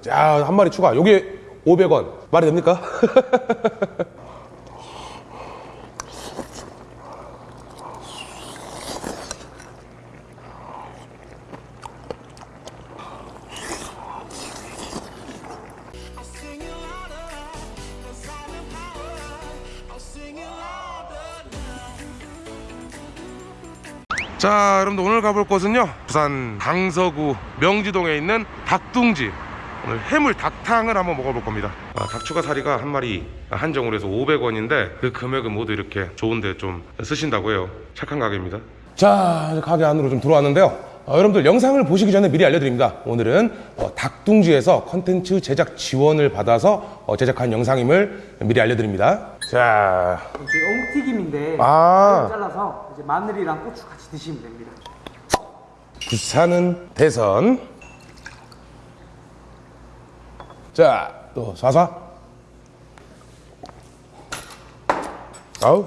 자, 한 마리 추가. 요게 500원. 말이 됩니까? 자, 여러분들 오늘 가볼 곳은요. 부산 강서구 명지동에 있는 닭둥지. 오늘 해물 닭탕을 한번 먹어볼 겁니다. 아, 닭추가 사리가 한 마리 한정으로 해서 500원인데 그 금액은 모두 이렇게 좋은데 좀 쓰신다고 해요. 착한 가게입니다. 자, 이제 가게 안으로 좀 들어왔는데요. 어, 여러분들 영상을 보시기 전에 미리 알려드립니다. 오늘은 어, 닭둥지에서 컨텐츠 제작 지원을 받아서 어, 제작한 영상임을 미리 알려드립니다. 자, 이제 어묵튀김인데 아. 잘라 잘라서 이제 마늘이랑 고추 같이 드시면 됩니다. 부산은 대선. 자, 또 사사. 아우.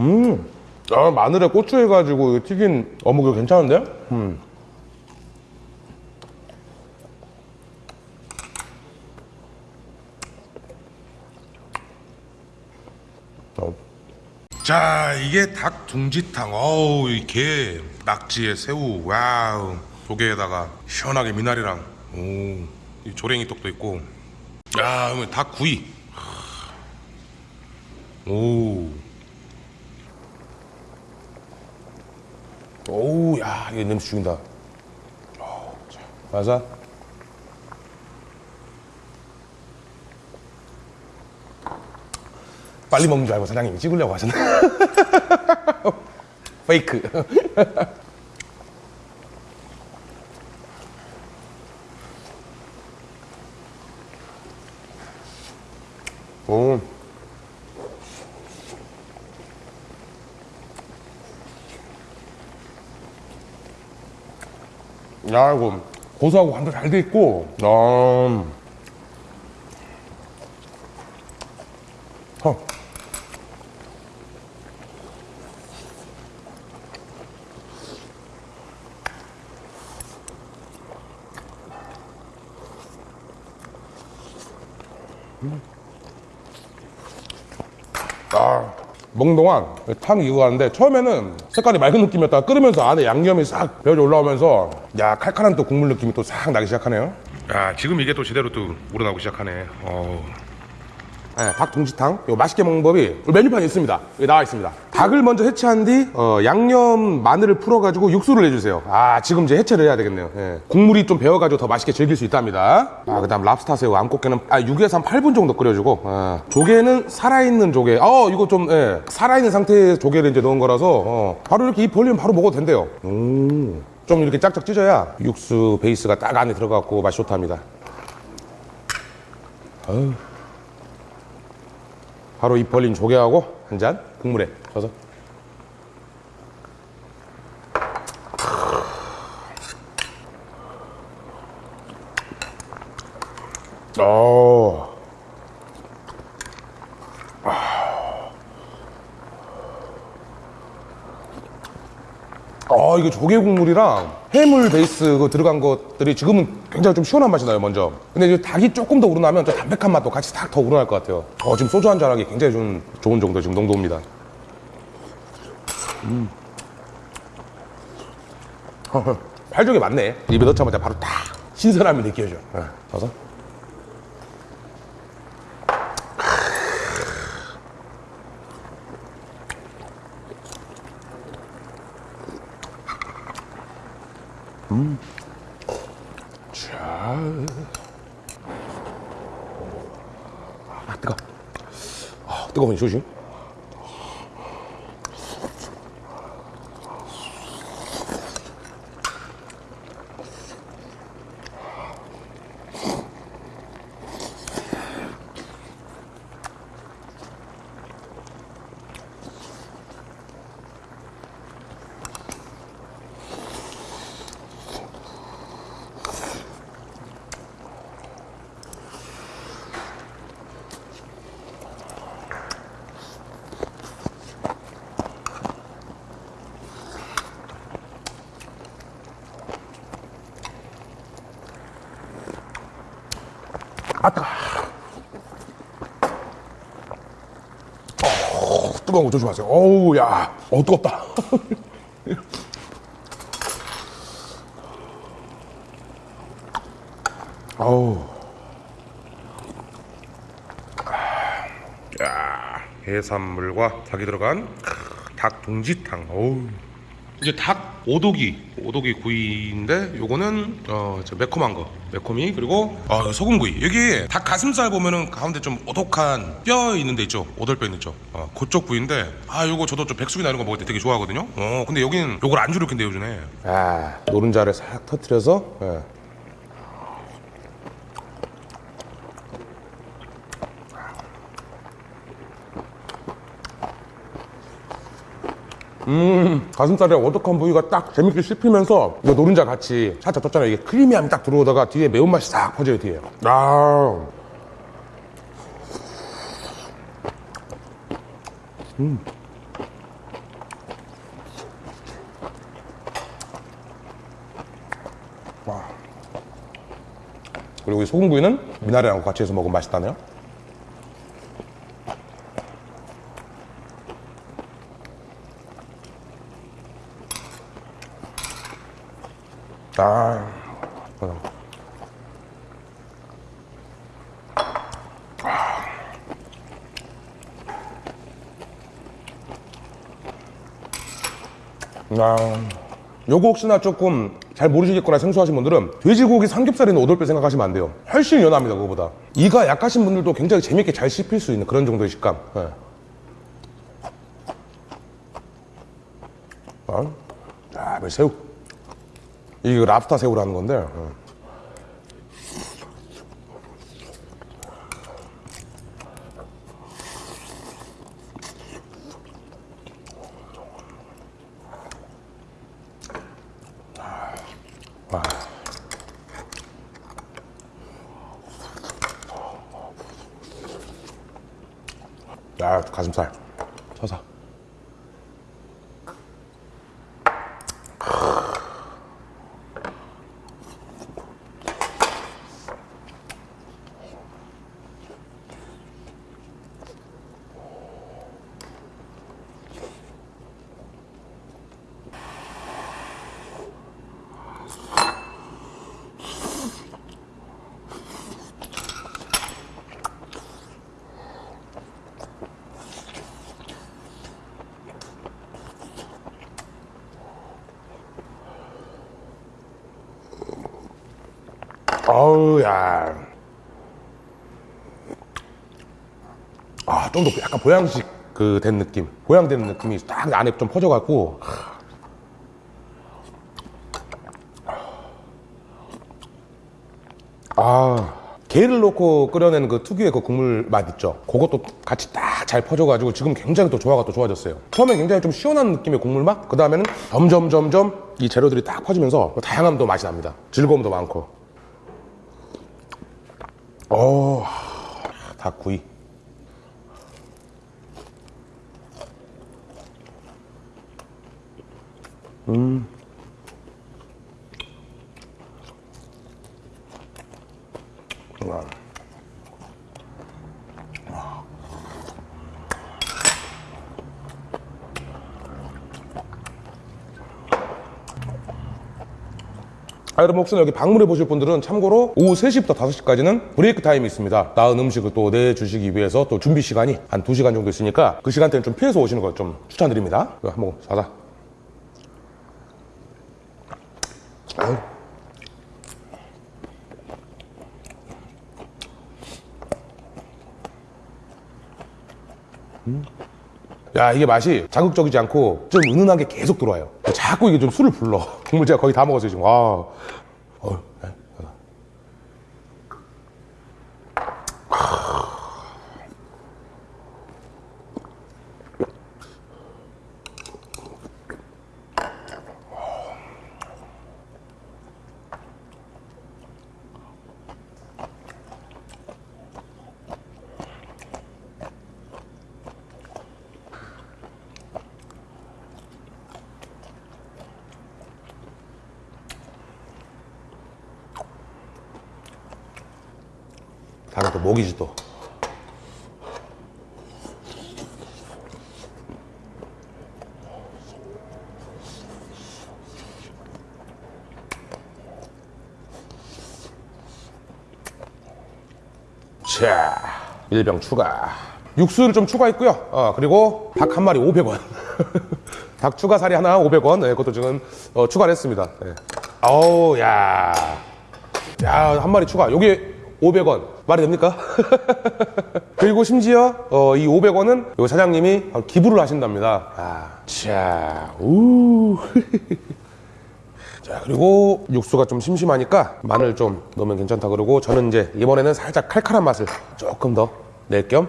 음. 아, 마늘에 고추 해가지고 튀긴 어묵이 괜찮은데? 음. 어. 자 이게 닭 둥지탕 어우 이게 낙지에 새우 와우 조개에다가 시원하게 미나리랑 오 이 조랭이 떡도 있고. 야 그러면 닭 구이. 오. 오우 야 이게 냄새 죽인다. 자, 맞아? 빨리 먹는 줄 알고 사장님이 찍으려고 하셨네. 페이크 오. 야 이거 고소하고 간도 잘 돼 있고 아. 어. 아, 먹는 동안 탕 익어가는데 처음에는 색깔이 맑은 느낌이었다가 끓으면서 안에 양념이 싹 배어져 올라오면서 야 칼칼한 또 국물 느낌이 또 싹 나기 시작하네요. 야 지금 이게 또 제대로 또 우러나고 시작하네. 어. 네, 닭 둥지탕 이거 맛있게 먹는 법이 메뉴판에 있습니다. 여기 나와 있습니다. 닭을 먼저 해체한 뒤 어, 양념 마늘을 풀어가지고 육수를 내주세요. 아 지금 이제 해체를 해야 되겠네요. 예. 국물이 좀 배어가지고 더 맛있게 즐길 수 있답니다. 아, 그 다음 랍스타 새우 암꽃게는 아, 6에서 한 8분 정도 끓여주고 어, 조개는 살아있는 조개. 어 이거 좀 예, 살아있는 상태의 조개를 이제 넣은 거라서 어, 바로 이렇게 입 벌리면 바로 먹어도 된대요. 음, 좀 이렇게 짝짝 찢어야 육수 베이스가 딱 안에 들어갔고 맛이 좋답니다. 어우. 바로 입 벌린 조개하고 한 잔 국물에 져서 이게 조개 국물이랑 해물 베이스 그 들어간 것들이 지금은 굉장히 좀 시원한 맛이 나요, 먼저. 근데 이제 닭이 조금 더 우러나면 저 담백한 맛도 같이 딱 더 우러날 것 같아요. 어, 지금 소주 한 잔 하기 굉장히 좀 좋은 정도 지금 농도입니다. 음. 팔쪽이 맞네. 입에 넣자마자 바로 딱 신선함이 느껴져. 어, 저 서. 자. 아, 뜨거. 아, 뜨거운 조심. 아 뜨거. 어, 뜨거운 거 조심하세요. 어우 야, 어 뜨겁다. 어우. 야, 해산물과 닭이 들어간 크, 닭 동지탕. 어우. 이제 닭 오독이 오독이 구이인데 요거는 어저 매콤한 거. 매콤이 그리고 어 소금구이. 여기 닭 가슴살 보면은 가운데 좀 오독한 뼈 있는 데 있죠? 오돌뼈 있는 쪽 어 그쪽 부위인데 아 요거 저도 좀 백숙이나 이런 거 먹을 때 되게 좋아하거든요? 어 근데 여기는 요걸 안주로 이렇게 내어주네 아 노른자를 싹 터트려서? 예. 가슴살의 오독한 부위가 딱 재밌게 씹히면서 이거 노른자 같이 살짝 떴잖아요. 이게 크리미함이 딱 들어오다가 뒤에 매운맛이 싹 퍼져요, 뒤에. 아. 음. 와. 그리고 이 소금구이는 미나리랑 같이 해서 먹으면 맛있다네요. 아. 요거 혹시나 조금 잘 모르시겠거나 생소하신 분들은 돼지고기 삼겹살이는 오돌뼈 생각하시면 안 돼요. 훨씬 연합니다, 그거보다. 이가 약하신 분들도 굉장히 재밌게 잘 씹힐 수 있는 그런 정도의 식감. 예. 아, 아, 이 새우. 이게 랍스타 새우라는 건데. 어. 가슴살. 서서. 어우, 야. 아, 좀 더 약간 보양식 그 된 느낌. 보양된 느낌이 딱 안에 좀 퍼져갖고. 아. 게를 넣고 끓여낸 그 특유의 그 국물 맛 있죠. 그것도 같이 딱 잘 퍼져가지고 지금 굉장히 또 조화가 또 좋아졌어요. 처음엔 굉장히 좀 시원한 느낌의 국물 맛, 그 다음에는 점점 점점 이 재료들이 딱 퍼지면서 다양함도 맛이 납니다. 즐거움도 많고. 어, 닭구이. 음. 아, 여러분 혹시나 여기 방문해 보실 분들은 참고로 오후 3시부터 5시까지는 브레이크 타임이 있습니다. 나은 음식을 또 내주시기 위해서 또 준비 시간이 한 2시간 정도 있으니까 그 시간대는 좀 피해서 오시는 걸 좀 추천드립니다. 한번 사자. 아유. 야 이게 맛이 자극적이지 않고 좀 은은하게 계속 들어와요 자꾸 이게 좀 술을 불러 국물 제가 거의 다 먹었어요 지금 와 어, 네. 닭은 또 목이지 또. 자, 1병 추가. 육수를 좀 추가했고요. 어, 그리고 닭 한 마리 500원. 닭 추가 살이 하나 500원. 네, 그것도 지금 어, 추가를 했습니다. 네. 어우, 야. 야, 한 마리 추가. 요게 500원. 말이 됩니까? 그리고 심지어 어, 이 500원은 요 사장님이 기부를 하신답니다. 아, 자, 우. 자 그리고 육수가 좀 심심하니까 마늘 좀 넣으면 괜찮다 그러고 저는 이제 이번에는 살짝 칼칼한 맛을 조금 더 낼겸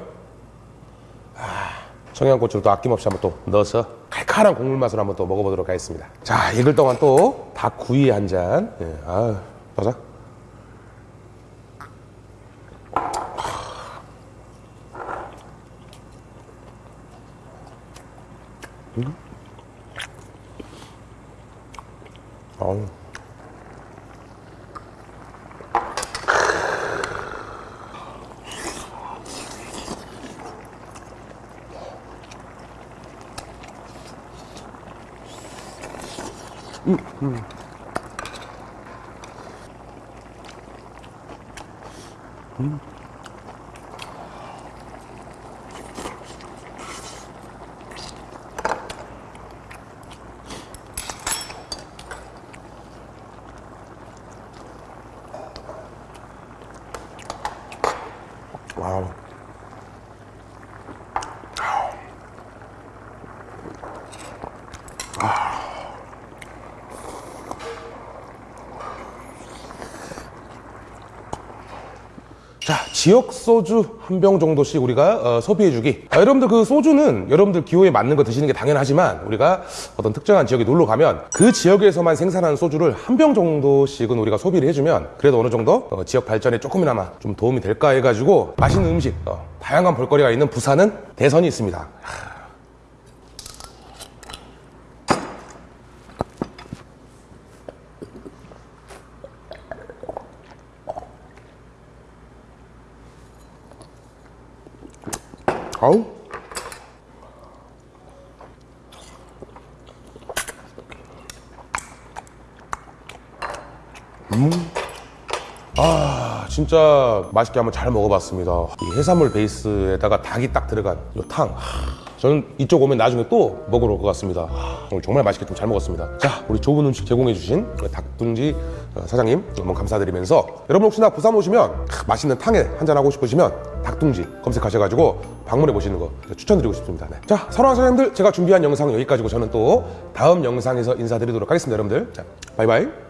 아, 청양고추를 또 아낌없이 한번 또 넣어서 칼칼한 국물 맛을 한번 또 먹어보도록 하겠습니다 자 익을 동안 또 닭구이 한잔 예, 아 가자 어우. 와우. 자, 지역 소주 한 병 정도씩 우리가 어, 소비해주기. 아, 여러분들 그 소주는 여러분들 기호에 맞는 거 드시는 게 당연하지만 우리가 어떤 특정한 지역에 놀러 가면 그 지역에서만 생산하는 소주를 한 병 정도씩은 우리가 소비를 해주면 그래도 어느 정도 어, 지역 발전에 조금이나마 좀 도움이 될까 해가지고 맛있는 음식, 어, 다양한 볼거리가 있는 부산은 대선이 있습니다. 아우. 음. 아, 진짜 맛있게 한번 잘 먹어봤습니다. 이 해산물 베이스에다가 닭이 딱 들어간 이 탕. 하, 저는 이쪽 오면 나중에 또 먹으러 올 것 같습니다. 하, 오늘 정말 맛있게 좀 잘 먹었습니다. 자, 우리 좋은 음식 제공해 주신 닭둥지 어, 사장님 너무 감사드리면서 여러분 혹시나 부산 오시면 하, 맛있는 탕에 한잔 하고 싶으시면 닭둥지 검색하셔가지고 방문해 보시는 거 추천드리고 싶습니다. 네. 자, 사랑하는 사장님들 제가 준비한 영상 여기까지고 저는 또 다음 영상에서 인사드리도록 하겠습니다, 여러분들. 자, 바이바이.